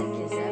messages.